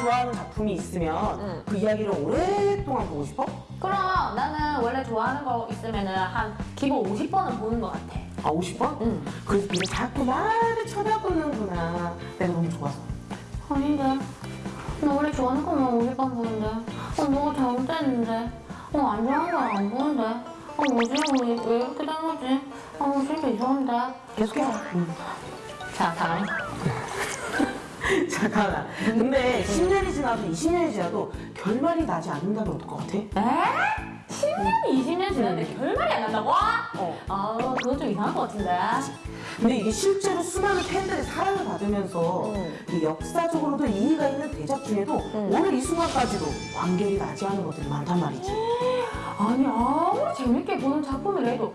좋아하는 작품이 있으면 응. 그 이야기를 오랫동안 보고 싶어? 그럼 나는 원래 좋아하는 거 있으면은 한 기본 50번은 보는 것 같아. 아 50번? 응. 그래서 네가 자꾸 나를 쳐다보는구나 내가 너무 좋아서 아닌데. 나 원래 좋아하는 거만 50번 보는데. 어, 뭐가 잘못됐는데. 어, 안 좋아하는 거안 보는데. 어, 뭐지? 왜, 왜 이렇게 된 거지? 어, 진짜 이상한데. 계속해서 응. 자, 다음. 잠깐만 근데 10년이 지나도 20년이 지나도 결말이 나지 않는다면 어떨 것 같아? 에? 10년, 20년 지났는데 결말이 안 난다고? 어. 아, 그건 좀 이상한 것 같은데. 근데 이게 실제로 수많은 팬들의 사랑을 받으면서 응. 이 역사적으로도 의미가 있는 대작 중에도 오늘 이 순간까지도 완결이 나지 않은 것들이 많단 말이지 아니, 아무리 재밌게 보는 작품이라도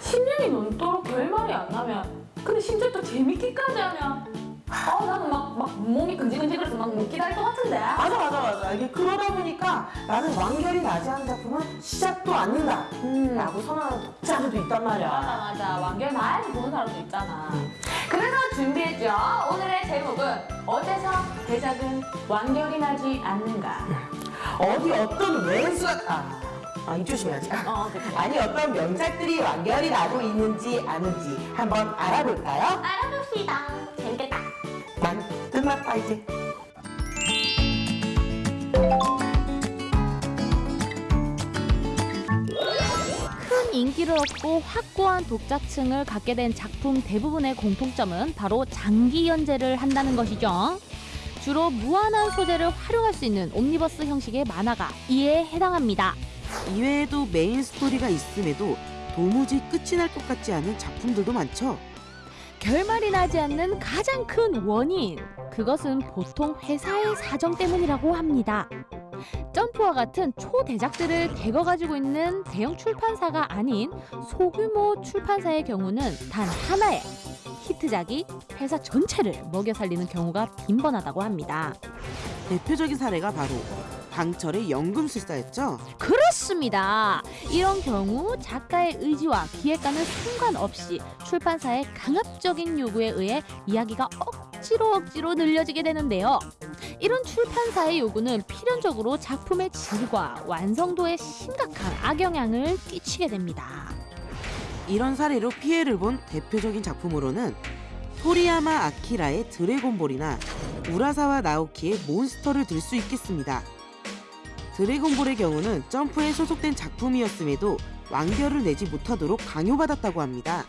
10년이 넘도록 결말이 안 나면 근데 심지어 또 재밌기까지 하면 아, 나는 막, 막 몸이 근질근질거려서 막못 기다릴 것 같은데. 맞아 맞아 맞아. 이게 그러다 보니까 나는 완결이 나지 않은 작품은 시작도 않는다 음. 라고 선언하는 독자들도 있단 말이야. 맞아 맞아. 완결 나야지 보는 사람도 있잖아. 음. 그래서 준비했죠. 오늘의 제목은 어째서 대작은 완결이 나지 않는가? 어디 어떤 왼수가 아, 아 입 조심해야지 어 아니 어떤 명작들이 완결이 나고 있는지 아는지 한번 알아볼까요? 알아봅시다 이제 큰 인기를 얻고 확고한 독자층을 갖게 된 작품 대부분의 공통점은 바로 장기 연재를 한다는 것이죠. 주로 무한한 소재를 활용할 수 있는 옴니버스 형식의 만화가 이에 해당합니다. 이외에도 메인 스토리가 있음에도 도무지 끝이 날 것 같지 않은 작품들도 많죠. 결말이 나지 않는 가장 큰 원인, 그것은 보통 회사의 사정 때문이라고 합니다. 점프와 같은 초대작들을 대거 가지고 있는 대형 출판사가 아닌 소규모 출판사의 경우는 단 하나의 히트작이 회사 전체를 먹여 살리는 경우가 빈번하다고 합니다. 대표적인 사례가 바로 방철의 연금술사였죠. 그렇습니다. 이런 경우 작가의 의지와 기획가는 상관없이 출판사의 강압적인 요구에 의해 이야기가 억지로 억지로 늘려지게 되는데요. 이런 출판사의 요구는 필연적으로 작품의 질과 완성도에 심각한 악영향을 끼치게 됩니다. 이런 사례로 피해를 본 대표적인 작품으로는 토리야마 아키라의 드래곤볼이나 우라사와 나오키의 몬스터를 들 수 있겠습니다. 드래곤볼의 경우는 점프에 소속된 작품이었음에도 완결을 내지 못하도록 강요받았다고 합니다.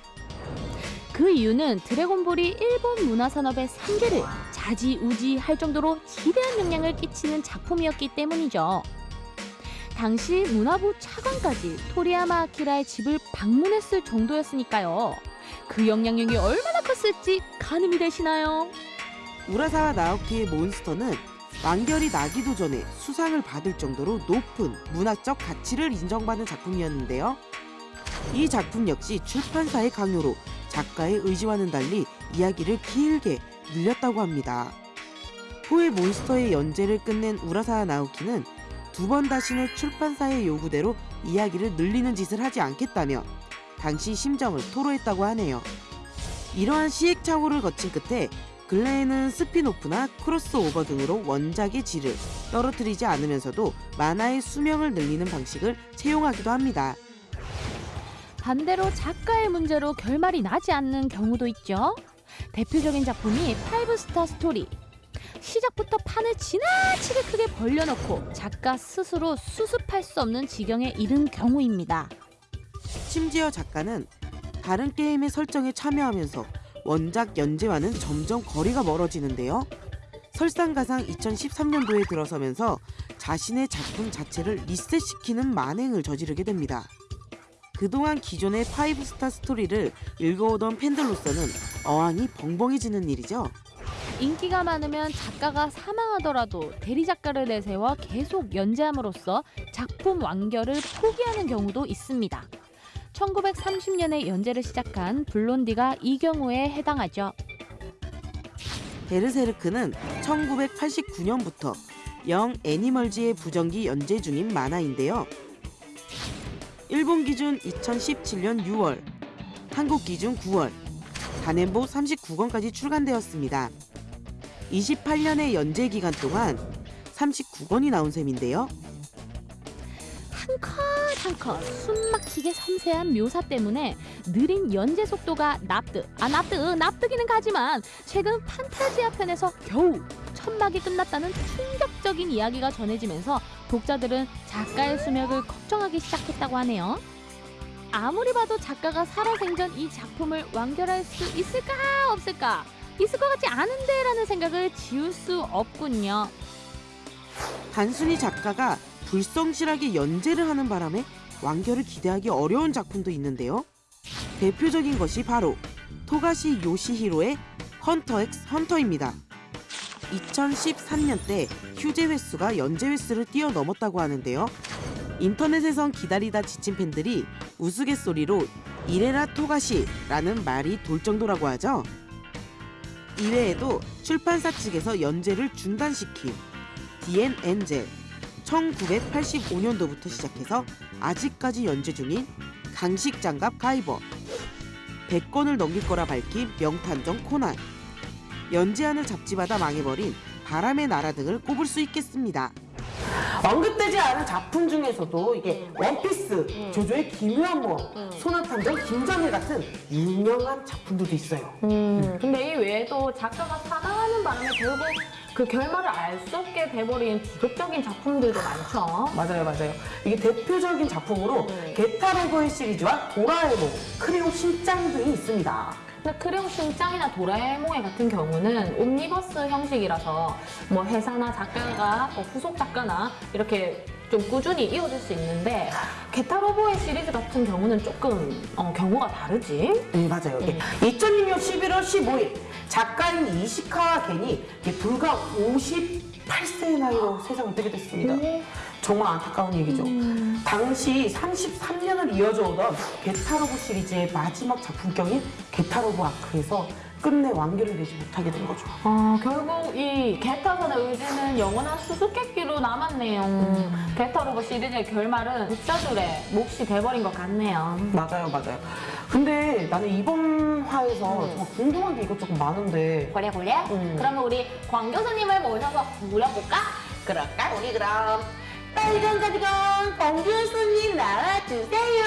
그 이유는 드래곤볼이 일본 문화산업의 상계를 자지우지할 정도로 지대한 영향을 끼치는 작품이었기 때문이죠. 당시 문화부 차관까지 토리야마 아키라의 집을 방문했을 정도였으니까요. 그 영향력이 얼마나 컸을지 가늠이 되시나요? 우라사와 나오키의 몬스터는 완결이 나기도 전에 수상을 받을 정도로 높은 문화적 가치를 인정받는 작품이었는데요. 이 작품 역시 출판사의 강요로 작가의 의지와는 달리 이야기를 길게 늘렸다고 합니다. 후에 몬스터의 연재를 끝낸 우라사와 나오키는 두 번 다시는 출판사의 요구대로 이야기를 늘리는 짓을 하지 않겠다며 당시 심정을 토로했다고 하네요. 이러한 시행착오를 거친 끝에 근래에는 스핀오프나 크로스오버 등으로 원작의 질을 떨어뜨리지 않으면서도 만화의 수명을 늘리는 방식을 채용하기도 합니다. 반대로 작가의 문제로 결말이 나지 않는 경우도 있죠. 대표적인 작품이 파이브스타 스토리. 시작부터 판을 지나치게 크게 벌려놓고 작가 스스로 수습할 수 없는 지경에 이른 경우입니다. 심지어 작가는 다른 게임의 설정에 참여하면서 원작 연재와는 점점 거리가 멀어지는데요. 설상가상 2013년도에 들어서면서 자신의 작품 자체를 리셋시키는 만행을 저지르게 됩니다. 그동안 기존의 파이브스타 스토리를 읽어오던 팬들로서는 어안이 벙벙해지는 일이죠. 인기가 많으면 작가가 사망하더라도 대리 작가를 내세워 계속 연재함으로써 작품 완결을 포기하는 경우도 있습니다. 1930년에 연재를 시작한 블론디가 이 경우에 해당하죠. 베르세르크는 1989년부터 영 애니멀즈의 부정기 연재 중인 만화인데요. 일본 기준 2017년 6월, 한국 기준 9월, 단행본 39권까지 출간되었습니다. 28년의 연재 기간 동안 39권이 나온 셈인데요. 한컷한컷 숨막히게 섬세한 묘사 때문에 느린 연재 속도가 납득 아 납득 납득이는 가지만 최근 판타지아 편에서 겨우 천막이 끝났다는 충격적인 이야기가 전해지면서 독자들은 작가의 수명을 걱정하기 시작했다고 하네요. 아무리 봐도 작가가 살아생전 이 작품을 완결할 수 있을까 없을까 있을 것 같지 않은데 라는 생각을 지울 수 없군요. 단순히 작가가 불성실하게 연재를 하는 바람에 완결을 기대하기 어려운 작품도 있는데요. 대표적인 것이 바로 토가시 요시히로의 헌터 엑스 헌터입니다. 2013년 때 휴재 횟수가 연재 횟수를 뛰어넘었다고 하는데요. 인터넷에선 기다리다 지친 팬들이 우스갯소리로 이래라 토가시라는 말이 돌 정도라고 하죠. 이외에도 출판사 측에서 연재를 중단시킨 디엔 엔젤 1985년도부터 시작해서 아직까지 연재 중인 강식 장갑 가이버 100권을 넘길 거라 밝힌 명탐정 코난. 연재안을 잡지마다 망해버린 바람의 나라 등을 꼽을 수 있겠습니다. 언급되지 않은 작품 중에서도 이게 원피스, 조조의 기묘한 모험, 소나탐정 김정일 같은 유명한 작품들도 있어요. 음, 근데 이 외에도 작가가 사망하는 바람에 결국 그 결말을 알 수 없게 돼버린 비극적인 작품들도 많죠. 맞아요, 맞아요. 이게 대표적인 작품으로 게타로보의 시리즈와 도라에몽, 크레용 신짱 등이 있습니다. 근데 크레용 신짱이나 도라에몽의 같은 경우는 옴니버스 형식이라서 뭐 회사나 작가가 뭐 후속 작가나 이렇게 좀 꾸준히 이어질 수 있는데 게타로보의 시리즈 같은 경우는 조금 어, 경우가 다르지. 네, 맞아요. 이게 2006년 11월 15일 작가인 이시카와 겐이 불과 58세의 나이로 세상을 뜨게 됐습니다. 정말 안타까운 얘기죠. 당시 33년을 이어져 오던 게타로브 시리즈의 마지막 작품격인 게타로브 아크에서 끝내 완결을 내지 못하게 된 거죠. 어, 결국 이 게타선의 의지는 영원한 수수께끼로 남았네요. 게타로버 시리즈의 결말은 독자들의 몫이 돼버린 것 같네요. 맞아요, 맞아요. 근데 나는 이번 화에서 정말 궁금한 게 이것저것 많은데 그래 그래? 음. 그러면 우리 광 교수님을 모셔서 물어볼까? 그럴까? 우리 그럼 빨간 가디건 권 교수님 나와주세요.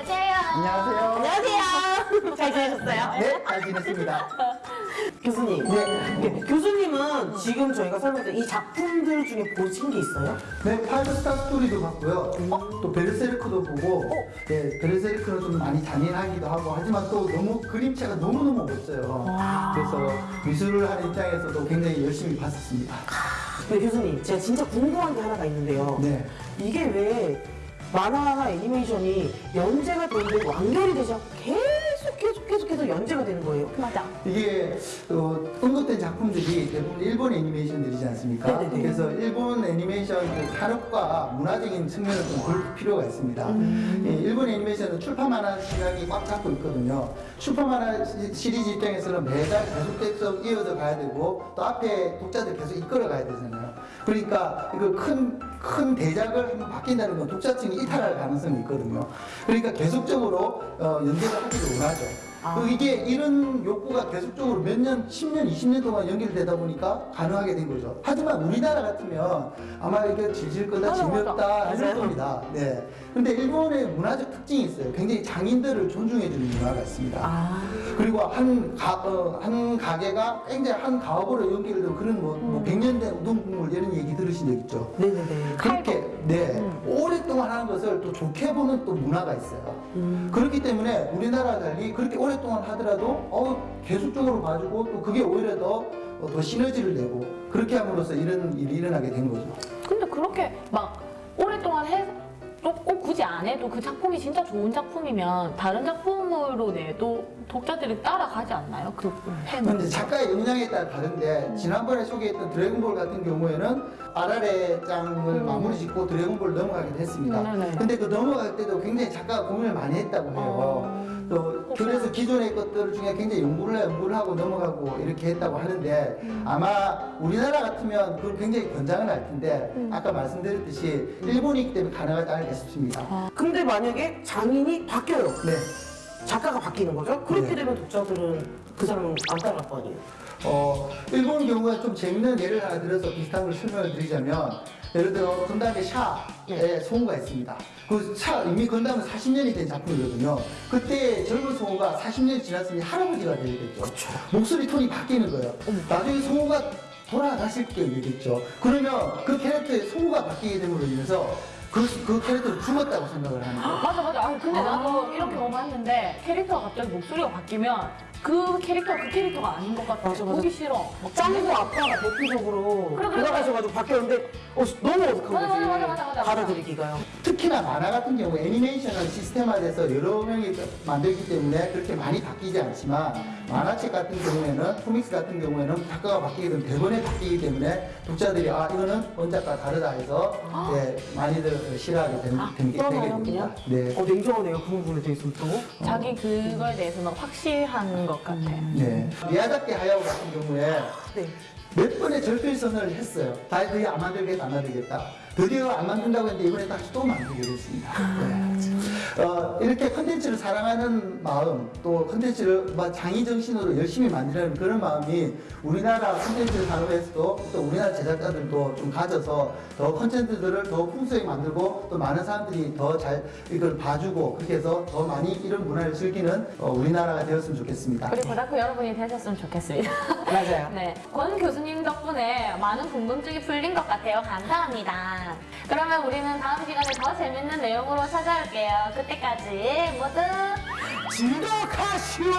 주세요. 안녕하세요. 안녕하세요. 잘 지내셨어요? 네, 잘 지냈습니다. 교수님. 네. 교수님은 지금 저희가 설명드린 이 작품들 중에 보신 게 있어요? 네, 파이브 스타 스토리도 봤고요. 또 베르세르크도 보고, 네, 베르세르크는 좀 많이 잔인하기도 하고, 하지만 또 너무 그림체가 너무너무 멋져요. 그래서 미술을 하는 입장에서도 굉장히 열심히 봤었습니다. 네, 교수님. 제가 진짜 궁금한 게 하나가 있는데요. 네. 이게 왜 만화나 애니메이션이 연재가 되는데 완결이 되지 않고 계속 계속 계속해서 연재가 되는 거예요? 맞아. 이게 어, 언급된 작품들이 대부분 일본 애니메이션들이지 않습니까? 네네네. 그래서 일본 애니메이션 그 산업과 문화적인 측면을 좀 볼 필요가 있습니다. 예, 일본 애니메이션은 출판 만화 시장이 꽉 잡고 있거든요. 출판 만화 시- 시리즈 입장에서는 매달 계속 이어져 가야 되고 또 앞에 독자들 계속 이끌어 가야 되잖아요. 그러니까 이거 큰, 큰 대작을 한번 바뀐다는 건 독자층이 이탈할 가능성이 있거든요. 그러니까 계속적으로 어, 연재를 하기를 원하죠. 그 이게 이런 욕구가 계속적으로 몇 년, 10년, 20년 동안 연결되다 보니까 가능하게 된 거죠. 하지만 우리나라 같으면 아마 이게 질질 맞아. 재미없다 이럴 맞아요. 겁니다. 네. 근데 일본의 문화적 특징이 있어요. 굉장히 장인들을 존중해주는 문화가 있습니다. 아. 그리고 한, 가, 어, 한 가게가 굉장히 한 가업으로 연결된 그런 뭐, 뭐 100년 된 우동 국물 이런 얘기 들으신 적 있죠? 네네네. 그렇게 네 오랫동안 하는 것을 또 좋게 보는 또 문화가 있어요. 그렇기 때문에 우리나라 달리 그렇게 오랫동안 하더라도 어, 계속적으로 봐주고 또 그게 오히려 더, 어, 더 시너지를 내고 그렇게 함으로써 이런 일이 일어나게 된 거죠. 근데 그렇게 막 오랫동안 해, 또 꼭 굳이 안 해도 그 작품이 진짜 좋은 작품이면 다른 작품으로 내도 독자들이 따라가지 않나요? 그 근데 팬은. 작가의 역량에 따라 다른데 지난번에 소개했던 드래곤볼 같은 경우에는 아라레 장을 마무리 짓고 드래곤볼 넘어가기도 했습니다. 음, 네 네. 근데 그 넘어갈 때도 굉장히 작가가 고민을 많이 했다고 해요. 또 그래서 기존의 것들 중에 굉장히 연구를 연구를 하고 넘어가고 이렇게 했다고 하는데 아마 우리나라 같으면 그걸 굉장히 권장을 할 텐데 아까 말씀드렸듯이 일본이기 때문에 가능하지 않을까 싶습니다. 근데 만약에 장인이 바뀌어요. 네. 작가가 바뀌는 거죠? 그렇게 네. 되면 독자들은 그 사람은 안 따라갈 거 아니에요? 어, 일본 경우에 좀 재밌는 예를 하나 들어서 비슷한 걸 설명을 드리자면 예를 들어 건담의 샤에 성우가 있습니다. 그 샤, 이미 건담은 40년이 된 작품이거든요. 그때 젊은 성우가 40년이 지났으니 할아버지가 되겠죠. 목소리 톤이 바뀌는 거예요. 나중에 성우가 돌아가실 때 되겠죠. 그러면 그 캐릭터의 성우가 바뀌게 됨으로 인해서 그, 그 캐릭터를 죽었다고 생각을 하는 거예요. 맞아 맞아. 아 근데 나도 경험 봤는데 캐릭터가 갑자기 목소리가 바뀌면 그 캐릭터가 그 캐릭터가 아닌 것 같아. 맞아, 맞아. 보기 싫어. 짱구 아빠가 대표적으로 그래, 그래. 돌아가셔가지고 바뀌었는데 어, 너무 어색한 맞아, 거지. 맞아, 맞아, 맞아. 받아들이기가요. 특히나 만화 같은 경우 애니메이션은 시스템화돼서 여러 명이 만들기 때문에 그렇게 많이 바뀌지 않지만 만화책 같은 경우에는 코믹스 같은 경우에는 작가가 바뀌게 되면 대본에 바뀌기 때문에 독자들이 아 이거는 원작과 다르다 해서 예, 많이들 싫어하게 되는, 되게, 되게 그러나요, 됩니다. 네. 어, 냉정하네요. 그 부분에 대해서는 또. 자기 그거에 대해서는 확실한 것 같아. 네. 미야자키 하야오 같은 경우에 네. 몇 번의 절필선언을 했어요. 다 드디어 안 만들겠다, 안 만들겠다. 드디어 안 만든다고 했는데 이번에 다시 또 만들게 됐습니다. 네. 어, 이렇게 컨텐츠를 사랑하는 마음, 또 컨텐츠를 막 장인 정신으로 열심히 만드는 그런 마음이 우리나라 컨텐츠 산업에서도 또 우리나라 제작자들도 좀 가져서 더 컨텐츠들을 더 풍성하게 만들고 또 많은 사람들이 더 잘 이걸 봐주고 그렇게 해서 더 많이 이런 문화를 즐기는 어, 우리나라가 되었으면 좋겠습니다. 우리 고다크 여러분이 되셨으면 좋겠습니다. 맞아요. 네. 권 교수님 덕분에 많은 궁금증이 풀린 것 같아요. 감사합니다. 그러면 우리는 다음 시간에 더 재밌는 내용으로 찾아올게요. 그때까지 모두 지독하시오!